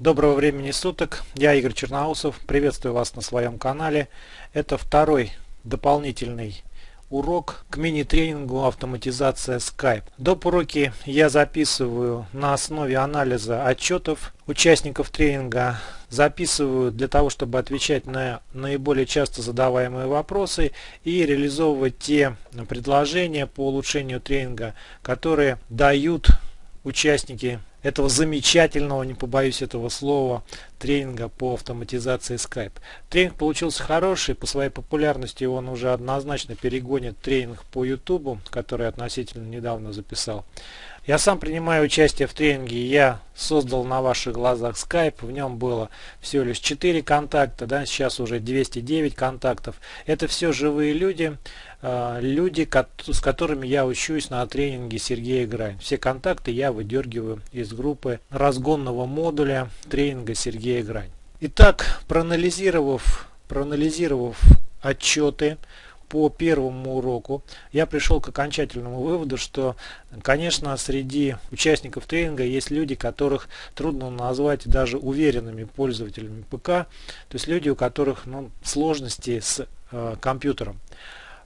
Доброго времени суток, я Игорь Черноусов, приветствую вас на своем канале. Это второй дополнительный урок к мини-тренингу автоматизация Skype. Доп. уроки я записываю на основе анализа отчетов участников тренинга. Записываю для того, чтобы отвечать на наиболее часто задаваемые вопросы и реализовывать те предложения по улучшению тренинга, которые дают участники этого замечательного, не побоюсь этого слова, тренинга по автоматизации Skype. Тренинг получился хороший, по своей популярности он уже однозначно перегонит тренинг по YouTube, который относительно недавно записал. Я сам принимаю участие в тренинге, я создал на ваших глазах Skype, в нем было всего лишь 4 контакта, да, сейчас уже 209 контактов. Это все живые люди, э, люди, с которыми я учусь на тренинге Сергея Грань. Все контакты я выдергиваю из группы разгонного модуля тренинга Сергея Грань. Итак, проанализировав, проанализировав отчеты, по первому уроку я пришел к окончательному выводу, что, конечно, среди участников тренинга есть люди, которых трудно назвать даже уверенными пользователями ПК, то есть люди, у которых ну, сложности с э, компьютером.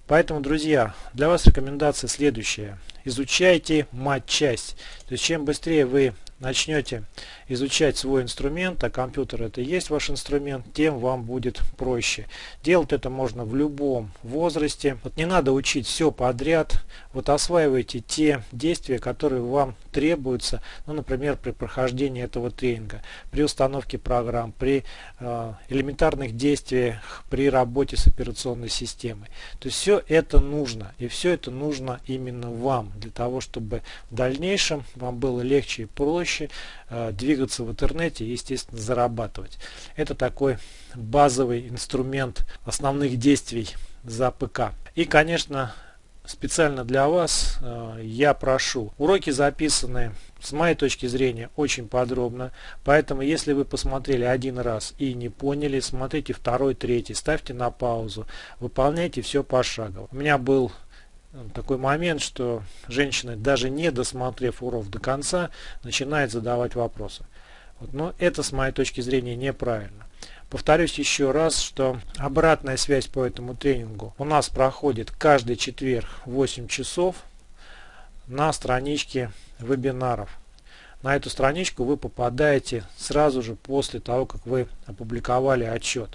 Поэтому, друзья, для вас рекомендация следующая. Изучайте мать-часть. То есть, чем быстрее вы начнете изучать свой инструмент, а компьютер это и есть ваш инструмент, тем вам будет проще. Делать это можно в любом возрасте. Вот не надо учить все подряд. Вот осваивайте те действия, которые вам требуются, ну, например, при прохождении этого тренинга, при установке программ, при э, элементарных действиях, при работе с операционной системой. То есть все это нужно. И все это нужно именно вам, для того, чтобы в дальнейшем вам было легче и проще э, двигаться в интернете и, естественно, зарабатывать. Это такой базовый инструмент основных действий за ПК. И, конечно, специально для вас э, я прошу. Уроки записаны с моей точки зрения очень подробно, поэтому если вы посмотрели один раз и не поняли, смотрите второй, третий, ставьте на паузу, выполняйте все пошагово. У меня был такой момент, что женщина, даже не досмотрев урок до конца, начинает задавать вопросы. Вот, но это с моей точки зрения неправильно. Повторюсь еще раз, что обратная связь по этому тренингу у нас проходит каждый четверг в 8 часов на страничке вебинаров. На эту страничку вы попадаете сразу же после того, как вы опубликовали отчет.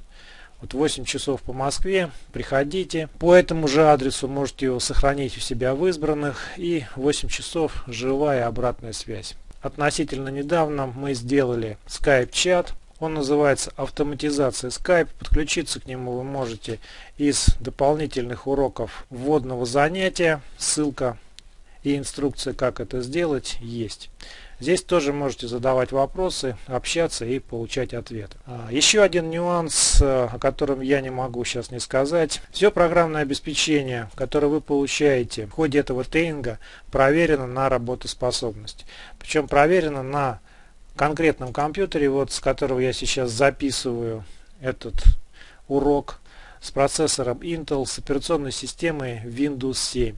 Вот 8 часов по Москве, приходите. По этому же адресу можете его сохранить у себя в избранных. И 8 часов живая обратная связь. Относительно недавно мы сделали Skype-чат он называется автоматизация Skype. Подключиться к нему вы можете из дополнительных уроков вводного занятия. Ссылка и инструкция, как это сделать, есть. Здесь тоже можете задавать вопросы, общаться и получать ответы. А, еще один нюанс, э, о котором я не могу сейчас не сказать. Все программное обеспечение, которое вы получаете в ходе этого тренинга, проверено на работоспособность. Причем проверено на конкретном компьютере, вот с которого я сейчас записываю этот урок, с процессором Intel, с операционной системой Windows 7.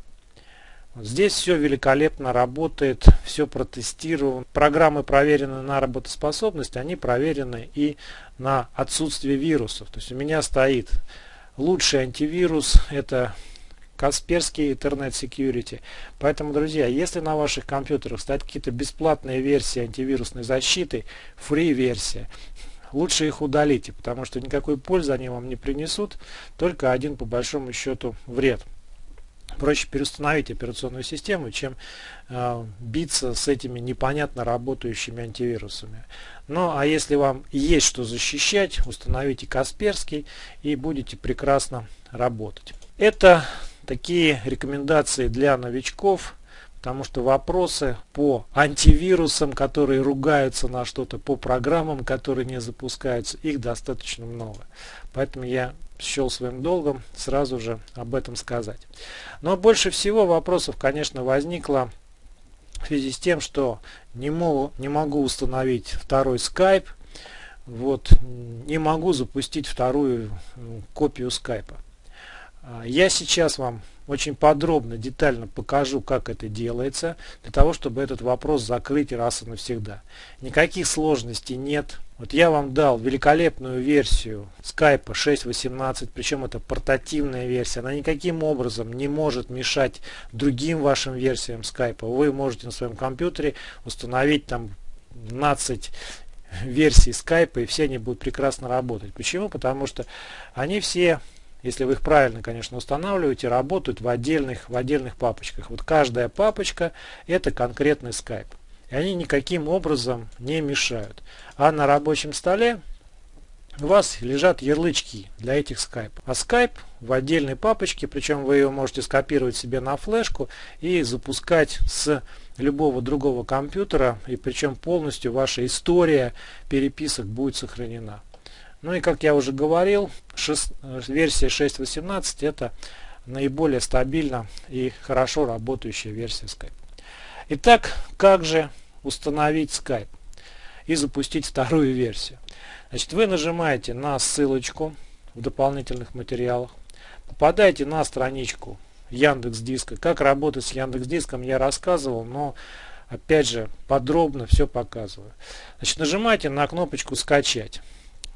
Здесь все великолепно работает, все протестировано. Программы проверены на работоспособность, они проверены и на отсутствие вирусов. То есть у меня стоит лучший антивирус, это Касперский Internet Security. Поэтому, друзья, если на ваших компьютерах стоят какие-то бесплатные версии антивирусной защиты, free версия, лучше их удалите, потому что никакой пользы они вам не принесут, только один по большому счету вред. Проще переустановить операционную систему, чем э, биться с этими непонятно работающими антивирусами. Ну а если вам есть что защищать, установите Касперский и будете прекрасно работать. Это такие рекомендации для новичков, потому что вопросы по антивирусам, которые ругаются на что-то, по программам, которые не запускаются, их достаточно много. Поэтому я счел своим долгом сразу же об этом сказать. Но больше всего вопросов, конечно, возникло в связи с тем, что не могу, не могу установить второй Skype, вот, не могу запустить вторую копию скайпа. А, я сейчас вам очень подробно, детально покажу, как это делается, для того, чтобы этот вопрос закрыть раз и навсегда. Никаких сложностей нет. Вот я вам дал великолепную версию Skype 6.18, причем это портативная версия. Она никаким образом не может мешать другим вашим версиям Skype. Вы можете на своем компьютере установить там 12 версий Skype, и все они будут прекрасно работать. Почему? Потому что они все если вы их правильно, конечно, устанавливаете, работают в отдельных, в отдельных папочках. Вот каждая папочка это конкретный Skype. И они никаким образом не мешают. А на рабочем столе у вас лежат ярлычки для этих Skype. А Skype в отдельной папочке, причем вы ее можете скопировать себе на флешку и запускать с любого другого компьютера, и причем полностью ваша история переписок будет сохранена. Ну и как я уже говорил, 6, версия 6.18 это наиболее стабильно и хорошо работающая версия Skype. Итак, как же установить Skype и запустить вторую версию? Значит, вы нажимаете на ссылочку в дополнительных материалах, попадаете на страничку Яндекс Диска. Как работать с Яндекс Диском я рассказывал, но опять же подробно все показываю. Значит, нажимаете на кнопочку скачать.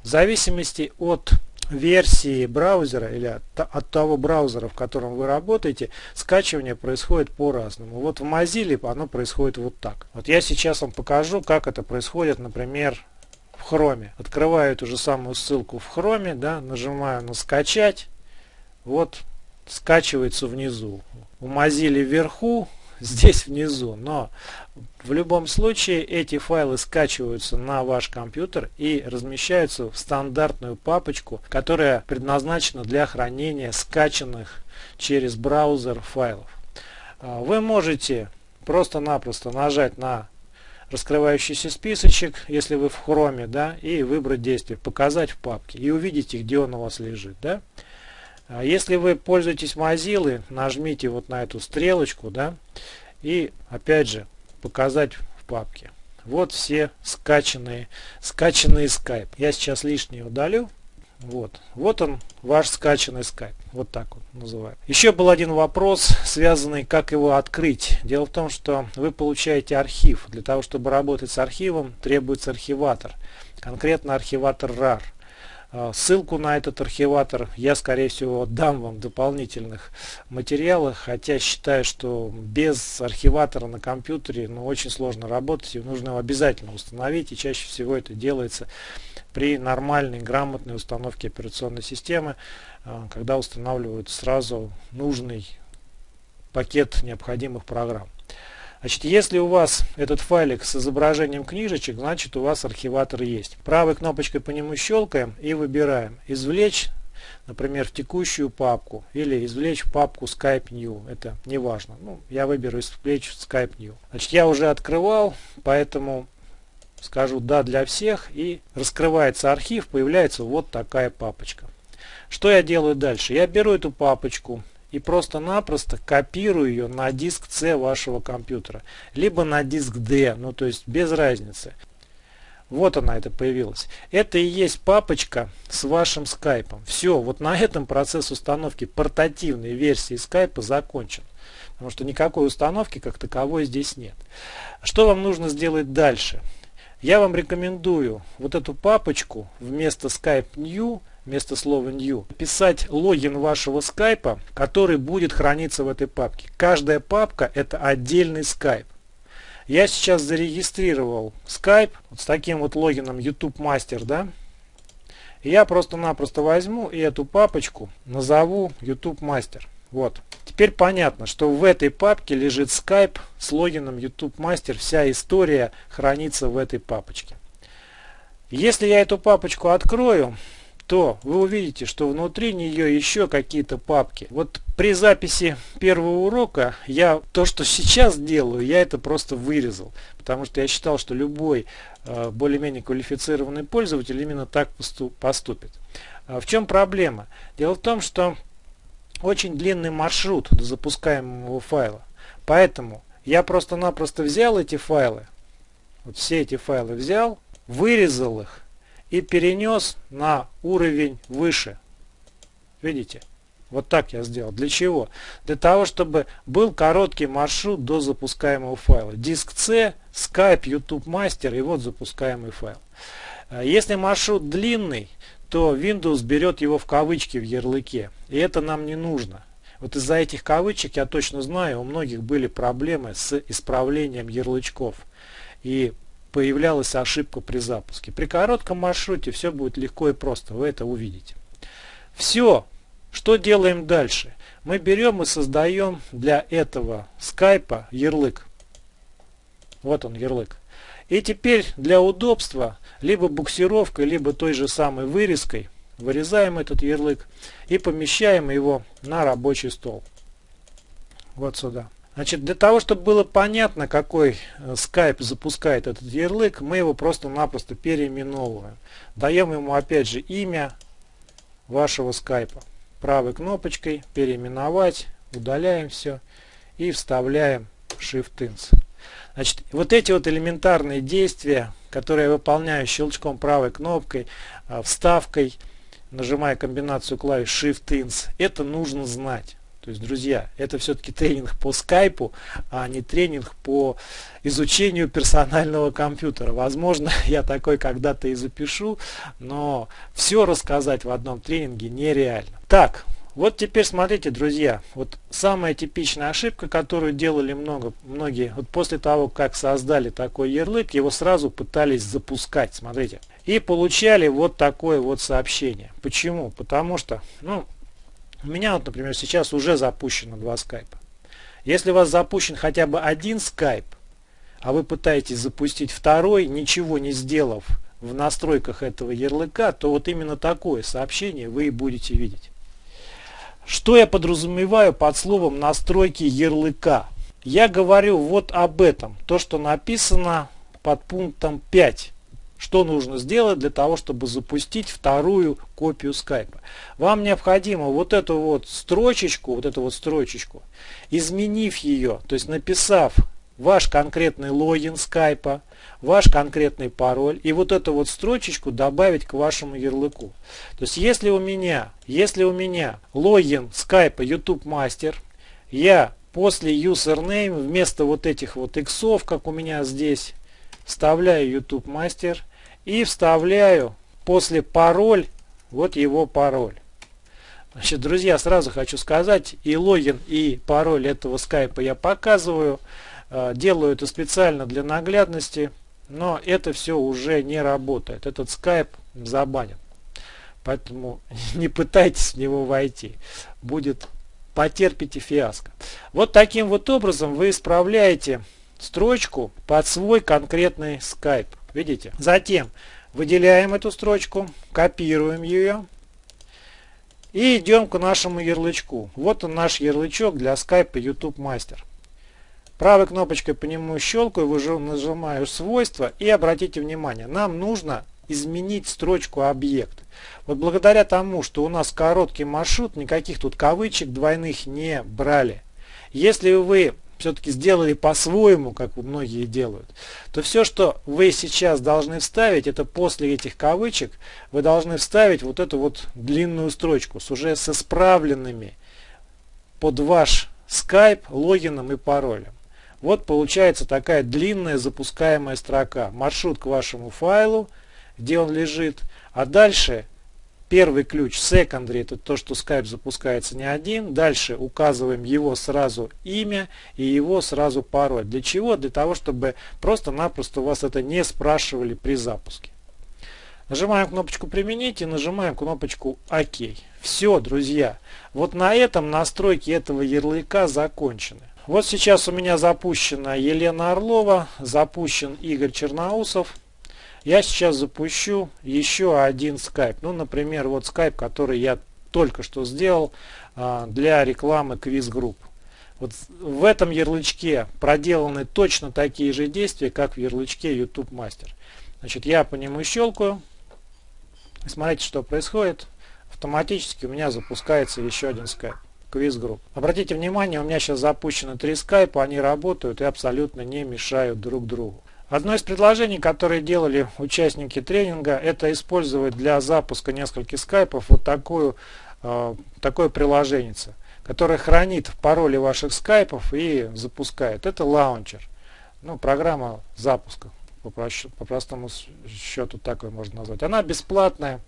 В зависимости от версии браузера или от, от того браузера, в котором вы работаете, скачивание происходит по-разному. Вот в Mozilla оно происходит вот так. Вот я сейчас вам покажу, как это происходит, например, в Chrome. Открываю эту же самую ссылку в Chrome, да, нажимаю на скачать. Вот скачивается внизу. У Mozilla вверху, здесь внизу. Но в любом случае эти файлы скачиваются на ваш компьютер и размещаются в стандартную папочку, которая предназначена для хранения скачанных через браузер файлов. А, вы можете просто-напросто нажать на раскрывающийся списочек, если вы в хроме, да, и выбрать действие, показать в папке, и увидите, где он у вас лежит, да. А если вы пользуетесь Mozilla, нажмите вот на эту стрелочку, да, и опять же показать в папке. Вот все скачанные, скачанные Skype. Я сейчас лишнее удалю. Вот. Вот он, ваш скачанный Skype. Вот так вот называют. Еще был один вопрос, связанный, как его открыть. Дело в том, что вы получаете архив. Для того, чтобы работать с архивом, требуется архиватор. Конкретно архиватор RAR. А, ссылку на этот архиватор я, скорее всего, дам вам в дополнительных материалах, хотя считаю, что без архиватора на компьютере ну, очень сложно работать, и нужно его обязательно установить, и чаще всего это делается при нормальной, грамотной установке операционной системы, а, когда устанавливают сразу нужный пакет необходимых программ. Значит, если у вас этот файлик с изображением книжечек, значит у вас архиватор есть. Правой кнопочкой по нему щелкаем и выбираем «Извлечь», например, в текущую папку или извлечь папку Skype New. Это не важно. Ну, я выберу извлечь Skype New. Значит, я уже открывал, поэтому скажу «Да» для всех и раскрывается архив, появляется вот такая папочка. Что я делаю дальше? Я беру эту папочку, и просто-напросто копирую ее на диск C вашего компьютера. Либо на диск D, ну то есть без разницы. Вот она это появилась. Это и есть папочка с вашим скайпом. Все, вот на этом процесс установки портативной версии скайпа закончен. Потому что никакой установки как таковой здесь нет. Что вам нужно сделать дальше? Я вам рекомендую вот эту папочку вместо Skype New вместо слова new, писать логин вашего скайпа, который будет храниться в этой папке. Каждая папка это отдельный скайп. Я сейчас зарегистрировал скайп вот с таким вот логином YouTube Master, да. Я просто-напросто возьму и эту папочку назову YouTube Master. Вот. Теперь понятно, что в этой папке лежит Skype с логином YouTube Master. Вся история хранится в этой папочке. Если я эту папочку открою, то вы увидите, что внутри нее еще какие-то папки. Вот при записи первого урока я то, что сейчас делаю, я это просто вырезал. Потому что я считал, что любой э, более-менее квалифицированный пользователь именно так поступит. А в чем проблема? Дело в том, что очень длинный маршрут до запускаемого файла. Поэтому я просто-напросто взял эти файлы, вот все эти файлы взял, вырезал их и перенес на уровень выше. Видите? Вот так я сделал. Для чего? Для того, чтобы был короткий маршрут до запускаемого файла. Диск C, Skype, YouTube Master и вот запускаемый файл. Э, если маршрут длинный, то Windows берет его в кавычки в ярлыке. И это нам не нужно. Вот из-за этих кавычек я точно знаю, у многих были проблемы с исправлением ярлычков. И появлялась ошибка при запуске. При коротком маршруте все будет легко и просто, вы это увидите. Все, что делаем дальше? Мы берем и создаем для этого скайпа ярлык. Вот он ярлык. И теперь для удобства либо буксировкой, либо той же самой вырезкой вырезаем этот ярлык и помещаем его на рабочий стол. Вот сюда. Значит, для того, чтобы было понятно, какой э, Skype запускает этот ярлык, мы его просто-напросто переименовываем. Даем ему опять же имя вашего скайпа. Правой кнопочкой переименовать, удаляем все и вставляем Shift-Ins. Значит, вот эти вот элементарные действия, которые я выполняю щелчком правой кнопкой, э, вставкой, нажимая комбинацию клавиш Shift-Ins, это нужно знать. То есть, друзья, это все-таки тренинг по скайпу, а не тренинг по изучению персонального компьютера. Возможно, я такой когда-то и запишу, но все рассказать в одном тренинге нереально. Так, вот теперь смотрите, друзья, вот самая типичная ошибка, которую делали много, многие, вот после того, как создали такой ярлык, его сразу пытались запускать, смотрите, и получали вот такое вот сообщение. Почему? Потому что, ну, у меня, вот, например, сейчас уже запущено два скайпа. Если у вас запущен хотя бы один скайп, а вы пытаетесь запустить второй, ничего не сделав в настройках этого ярлыка, то вот именно такое сообщение вы и будете видеть. Что я подразумеваю под словом настройки ярлыка? Я говорю вот об этом, то что написано под пунктом 5 что нужно сделать для того, чтобы запустить вторую копию скайпа. Вам необходимо вот эту вот строчечку, вот эту вот строчечку, изменив ее, то есть написав ваш конкретный логин скайпа, ваш конкретный пароль и вот эту вот строчечку добавить к вашему ярлыку. То есть если у меня, если у меня логин скайпа YouTube Master, я после username вместо вот этих вот иксов, как у меня здесь, вставляю YouTube Master и вставляю после пароль, вот его пароль. Значит, друзья, сразу хочу сказать, и логин, и пароль этого скайпа я показываю. Э, делаю это специально для наглядности, но это все уже не работает. Этот скайп забанен. Поэтому не пытайтесь в него войти. Будет потерпите фиаско. Вот таким вот образом вы исправляете строчку под свой конкретный скайп. Видите? Затем выделяем эту строчку, копируем ее и идем к нашему ярлычку. Вот он наш ярлычок для скайпа YouTube Master. Правой кнопочкой по нему щелкаю, нажимаю свойства и обратите внимание, нам нужно изменить строчку объект. Вот благодаря тому, что у нас короткий маршрут, никаких тут кавычек двойных не брали. Если вы все-таки сделали по-своему, как многие делают, то все, что вы сейчас должны вставить, это после этих кавычек, вы должны вставить вот эту вот длинную строчку с уже с исправленными под ваш Skype логином и паролем. Вот получается такая длинная запускаемая строка. Маршрут к вашему файлу, где он лежит. А дальше Первый ключ secondary это то, что Skype запускается не один. Дальше указываем его сразу имя и его сразу пароль. Для чего? Для того, чтобы просто-напросто у вас это не спрашивали при запуске. Нажимаем кнопочку «Применить» и нажимаем кнопочку «Ок». Все, друзья. Вот на этом настройки этого ярлыка закончены. Вот сейчас у меня запущена Елена Орлова, запущен Игорь Черноусов. Я сейчас запущу еще один скайп. Ну, например, вот скайп, который я только что сделал а, для рекламы квиз-групп. Вот в этом ярлычке проделаны точно такие же действия, как в ярлычке YouTube Master. Значит, я по нему щелкаю. Смотрите, что происходит. Автоматически у меня запускается еще один скайп. Квиз-групп. Обратите внимание, у меня сейчас запущены три скайпа, они работают и абсолютно не мешают друг другу. Одно из предложений, которые делали участники тренинга, это использовать для запуска нескольких скайпов вот такую э, такое приложение, которое хранит пароли ваших скайпов и запускает. Это лаунчер. Ну, программа запуска, по, по простому счету такой можно назвать. Она бесплатная,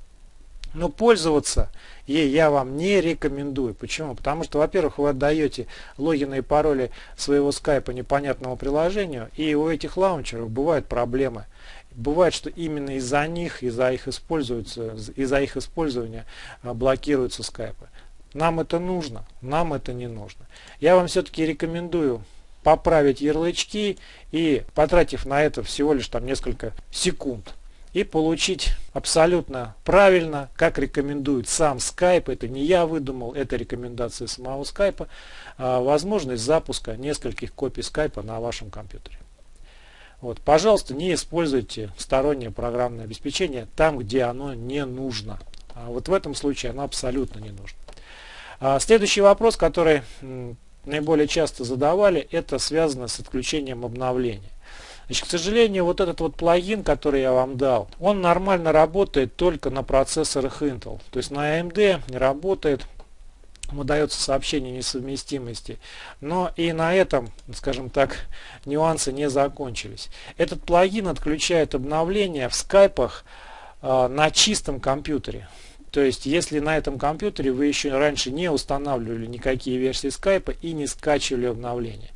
но пользоваться ей я вам не рекомендую. Почему? Потому что, во-первых, вы отдаете логины и пароли своего скайпа непонятному приложению, и у этих лаунчеров бывают проблемы. Бывает, что именно из-за них, из-за их, из-за их использования а, блокируются скайпы. Нам это нужно, нам это не нужно. Я вам все-таки рекомендую поправить ярлычки и потратив на это всего лишь там несколько секунд и получить абсолютно правильно, как рекомендует сам Skype, это не я выдумал, это рекомендации самого Skype, а, возможность запуска нескольких копий Skype на вашем компьютере. Вот, пожалуйста, не используйте стороннее программное обеспечение там, где оно не нужно. А вот в этом случае оно абсолютно не нужно. А следующий вопрос, который наиболее часто задавали, это связано с отключением обновления. Значит, к сожалению, вот этот вот плагин, который я вам дал, он нормально работает только на процессорах Intel. То есть на AMD не работает, выдается сообщение несовместимости. Но и на этом, скажем так, нюансы не закончились. Этот плагин отключает обновления в скайпах э, на чистом компьютере. То есть, если на этом компьютере вы еще раньше не устанавливали никакие версии скайпа и не скачивали обновления.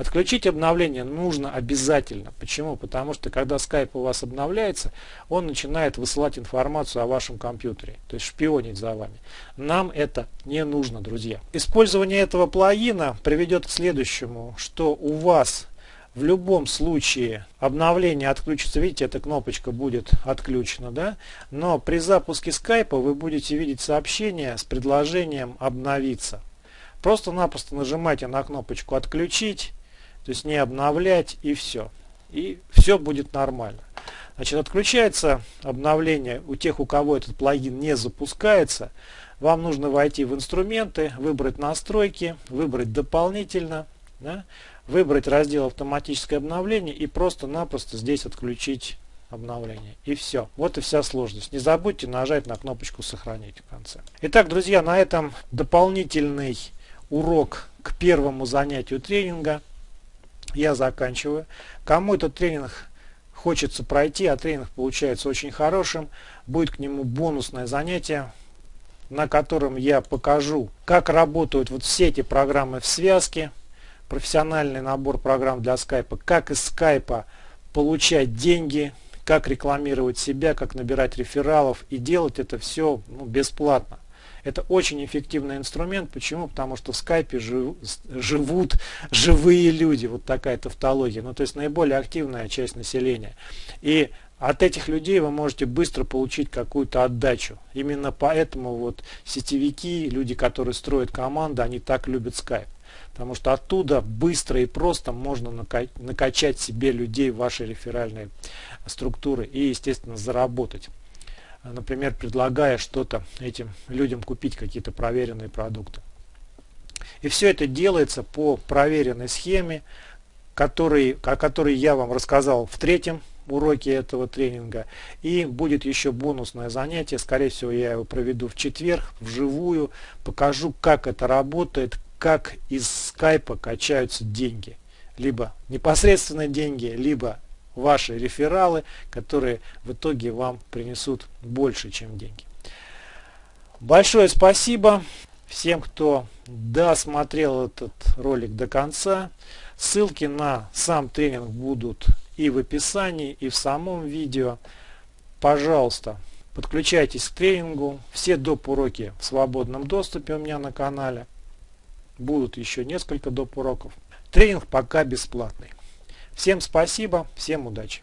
Отключить обновление нужно обязательно. Почему? Потому что когда Skype у вас обновляется, он начинает высылать информацию о вашем компьютере, то есть шпионить за вами. Нам это не нужно, друзья. Использование этого плагина приведет к следующему, что у вас в любом случае обновление отключится. Видите, эта кнопочка будет отключена, да? Но при запуске скайпа вы будете видеть сообщение с предложением обновиться. Просто-напросто нажимайте на кнопочку отключить то есть не обновлять и все. И все будет нормально. Значит, отключается обновление у тех, у кого этот плагин не запускается. Вам нужно войти в инструменты, выбрать настройки, выбрать дополнительно, да, выбрать раздел автоматическое обновление и просто-напросто здесь отключить обновление. И все. Вот и вся сложность. Не забудьте нажать на кнопочку сохранить в конце. Итак, друзья, на этом дополнительный урок к первому занятию тренинга я заканчиваю. Кому этот тренинг хочется пройти, а тренинг получается очень хорошим, будет к нему бонусное занятие, на котором я покажу, как работают вот все эти программы в связке, профессиональный набор программ для скайпа, как из скайпа получать деньги, как рекламировать себя, как набирать рефералов и делать это все ну, бесплатно. Это очень эффективный инструмент. Почему? Потому что в скайпе жив, живут живые люди. Вот такая тавтология. Ну, то есть наиболее активная часть населения. И от этих людей вы можете быстро получить какую-то отдачу. Именно поэтому вот сетевики, люди, которые строят команды, они так любят скайп. Потому что оттуда быстро и просто можно накачать себе людей в ваши реферальные структуры и, естественно, заработать например, предлагая что-то этим людям купить, какие-то проверенные продукты. И все это делается по проверенной схеме, который, о которой я вам рассказал в третьем уроке этого тренинга. И будет еще бонусное занятие, скорее всего я его проведу в четверг, вживую, покажу, как это работает, как из скайпа качаются деньги. Либо непосредственно деньги, либо ваши рефералы, которые в итоге вам принесут больше, чем деньги. Большое спасибо всем, кто досмотрел этот ролик до конца. Ссылки на сам тренинг будут и в описании, и в самом видео. Пожалуйста, подключайтесь к тренингу. Все доп. уроки в свободном доступе у меня на канале. Будут еще несколько доп. уроков. Тренинг пока бесплатный. Всем спасибо, всем удачи.